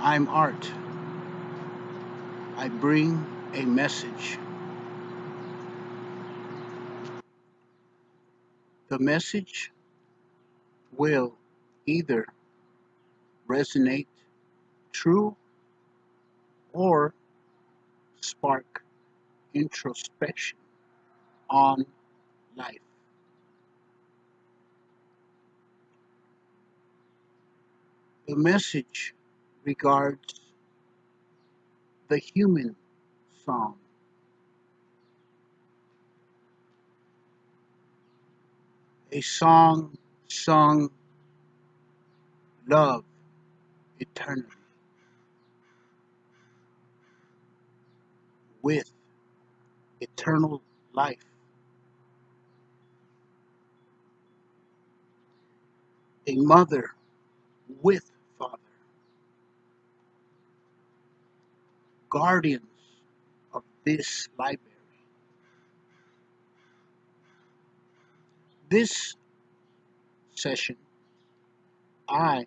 I'm Art. I bring a message. The message will either resonate true or spark introspection on life. The message regards the human song. A song sung love eternally with eternal life. A mother with father. Guardians of this library. This session, I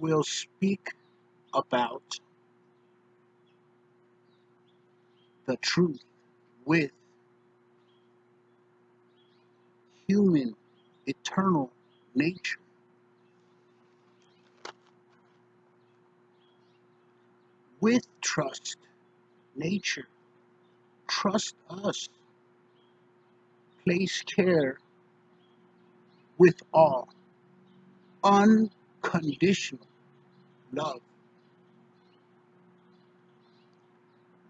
will speak about the truth with human eternal nature. With trust, nature, trust us, place care with all, unconditional love.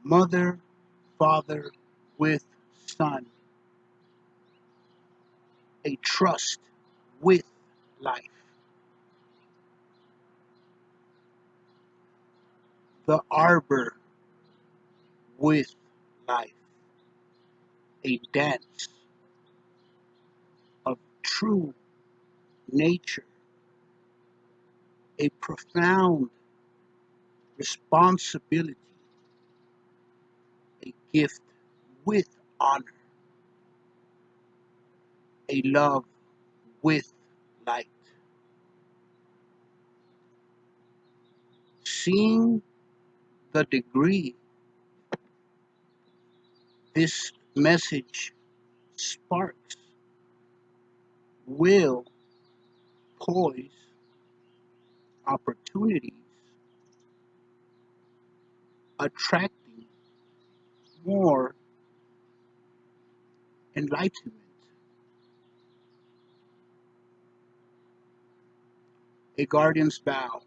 Mother, father with son, a trust with life. The arbor with life, a dance of true nature, a profound responsibility, a gift with honor, a love with light. Seeing the degree this message sparks will poise opportunities, attracting more enlightenment. A guardian's vow.